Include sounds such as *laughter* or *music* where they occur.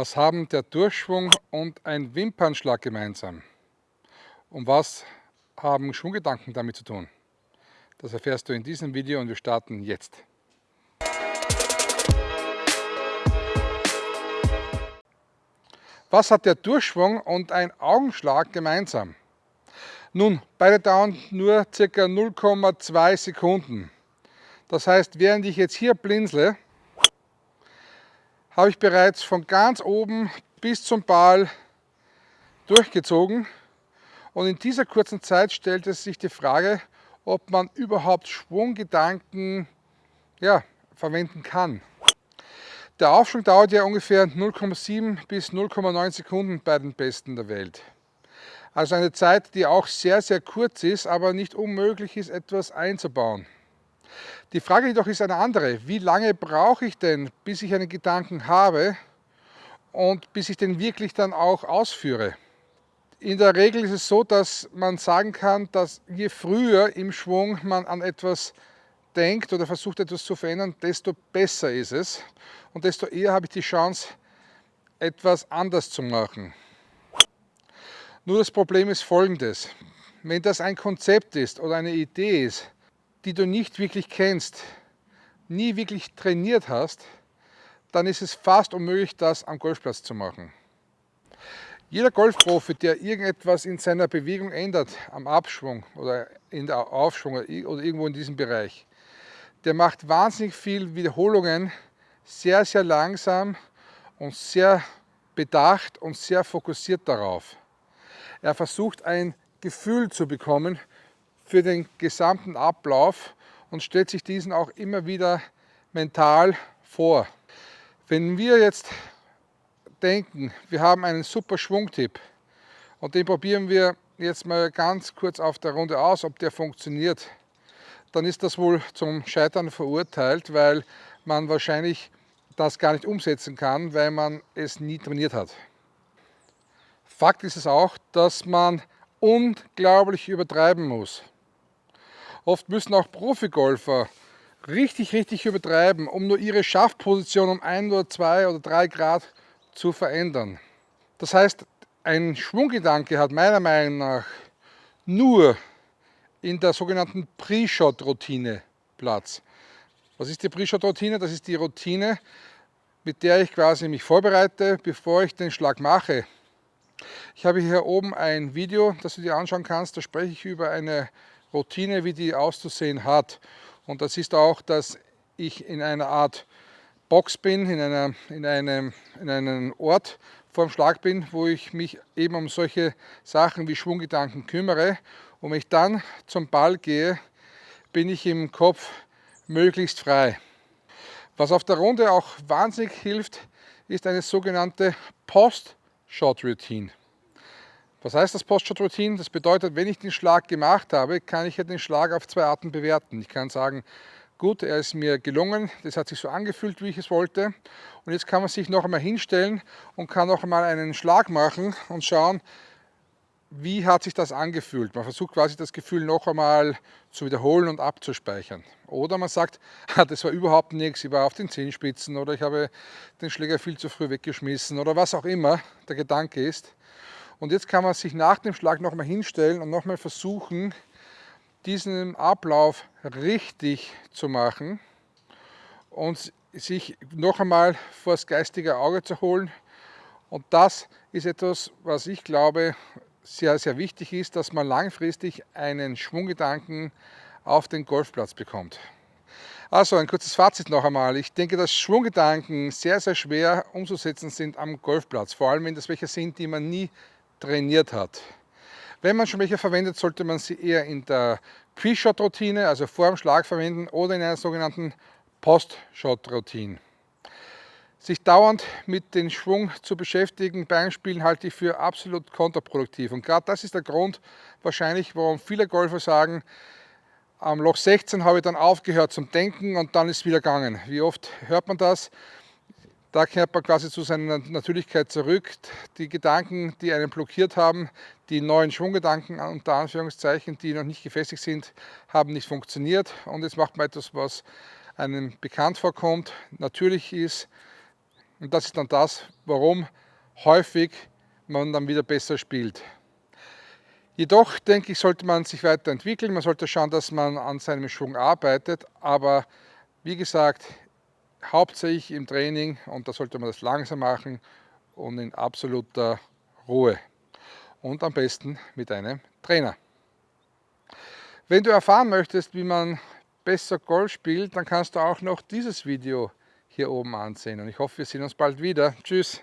Was haben der Durchschwung und ein Wimpernschlag gemeinsam? Und was haben Schwunggedanken damit zu tun? Das erfährst du in diesem Video und wir starten jetzt. Was hat der Durchschwung und ein Augenschlag gemeinsam? Nun, beide dauern nur ca. 0,2 Sekunden. Das heißt, während ich jetzt hier blinzle, habe ich bereits von ganz oben bis zum Ball durchgezogen. Und in dieser kurzen Zeit stellt es sich die Frage, ob man überhaupt Schwunggedanken ja, verwenden kann. Der Aufschwung dauert ja ungefähr 0,7 bis 0,9 Sekunden bei den Besten der Welt. Also eine Zeit, die auch sehr, sehr kurz ist, aber nicht unmöglich ist, etwas einzubauen. Die Frage jedoch ist eine andere. Wie lange brauche ich denn, bis ich einen Gedanken habe und bis ich den wirklich dann auch ausführe? In der Regel ist es so, dass man sagen kann, dass je früher im Schwung man an etwas denkt oder versucht etwas zu verändern, desto besser ist es und desto eher habe ich die Chance, etwas anders zu machen. Nur das Problem ist folgendes. Wenn das ein Konzept ist oder eine Idee ist, die du nicht wirklich kennst, nie wirklich trainiert hast, dann ist es fast unmöglich, das am Golfplatz zu machen. Jeder Golfprofi, der irgendetwas in seiner Bewegung ändert, am Abschwung oder in der Aufschwung oder irgendwo in diesem Bereich, der macht wahnsinnig viel Wiederholungen, sehr, sehr langsam und sehr bedacht und sehr fokussiert darauf. Er versucht ein Gefühl zu bekommen für den gesamten Ablauf und stellt sich diesen auch immer wieder mental vor. Wenn wir jetzt denken, wir haben einen super Schwungtipp und den probieren wir jetzt mal ganz kurz auf der Runde aus, ob der funktioniert, dann ist das wohl zum Scheitern verurteilt, weil man wahrscheinlich das gar nicht umsetzen kann, weil man es nie trainiert hat. Fakt ist es auch, dass man unglaublich übertreiben muss. Oft müssen auch Profigolfer richtig, richtig übertreiben, um nur ihre Schaftposition um ein oder zwei oder drei Grad zu verändern. Das heißt, ein Schwunggedanke hat meiner Meinung nach nur in der sogenannten Pre-Shot-Routine Platz. Was ist die Pre-Shot-Routine? Das ist die Routine, mit der ich quasi mich vorbereite, bevor ich den Schlag mache. Ich habe hier oben ein Video, das du dir anschauen kannst. Da spreche ich über eine Routine, wie die auszusehen hat. Und das ist auch, dass ich in einer Art Box bin, in, einer, in, einem, in einem Ort vor dem Schlag bin, wo ich mich eben um solche Sachen wie Schwunggedanken kümmere. Und wenn ich dann zum Ball gehe, bin ich im Kopf möglichst frei. Was auf der Runde auch wahnsinnig hilft, ist eine sogenannte Post-Shot-Routine. Was heißt das Post-Shot-Routine? Das bedeutet, wenn ich den Schlag gemacht habe, kann ich den Schlag auf zwei Arten bewerten. Ich kann sagen, gut, er ist mir gelungen, das hat sich so angefühlt, wie ich es wollte. Und jetzt kann man sich noch einmal hinstellen und kann noch einmal einen Schlag machen und schauen, wie hat sich das angefühlt. Man versucht quasi das Gefühl noch einmal zu wiederholen und abzuspeichern. Oder man sagt, *laughs* das war überhaupt nichts, ich war auf den Zehenspitzen oder ich habe den Schläger viel zu früh weggeschmissen oder was auch immer der Gedanke ist. Und jetzt kann man sich nach dem Schlag nochmal hinstellen und nochmal versuchen, diesen Ablauf richtig zu machen und sich noch einmal vor das geistige Auge zu holen. Und das ist etwas, was ich glaube, sehr, sehr wichtig ist, dass man langfristig einen Schwunggedanken auf den Golfplatz bekommt. Also ein kurzes Fazit noch einmal. Ich denke, dass Schwunggedanken sehr, sehr schwer umzusetzen sind am Golfplatz. Vor allem, wenn das welche sind, die man nie trainiert hat. Wenn man schon welche verwendet, sollte man sie eher in der Pre-Shot-Routine, also vor dem Schlag verwenden oder in einer sogenannten Post-Shot-Routine. Sich dauernd mit dem Schwung zu beschäftigen beim Spielen halte ich für absolut kontraproduktiv. Und gerade das ist der Grund wahrscheinlich, warum viele Golfer sagen, am Loch 16 habe ich dann aufgehört zum Denken und dann ist es wieder gegangen. Wie oft hört man das? Da kehrt man quasi zu seiner Natürlichkeit zurück. Die Gedanken, die einen blockiert haben, die neuen Schwunggedanken unter Anführungszeichen, die noch nicht gefestigt sind, haben nicht funktioniert. Und jetzt macht man etwas, was einem bekannt vorkommt, natürlich ist, Und das ist dann das, warum häufig man dann wieder besser spielt. Jedoch denke ich, sollte man sich weiterentwickeln. Man sollte schauen, dass man an seinem Schwung arbeitet. Aber wie gesagt, hauptsächlich im Training und da sollte man das langsam machen und in absoluter Ruhe. Und am besten mit einem Trainer. Wenn du erfahren möchtest, wie man besser Golf spielt, dann kannst du auch noch dieses Video hier oben ansehen. Und ich hoffe, wir sehen uns bald wieder. Tschüss!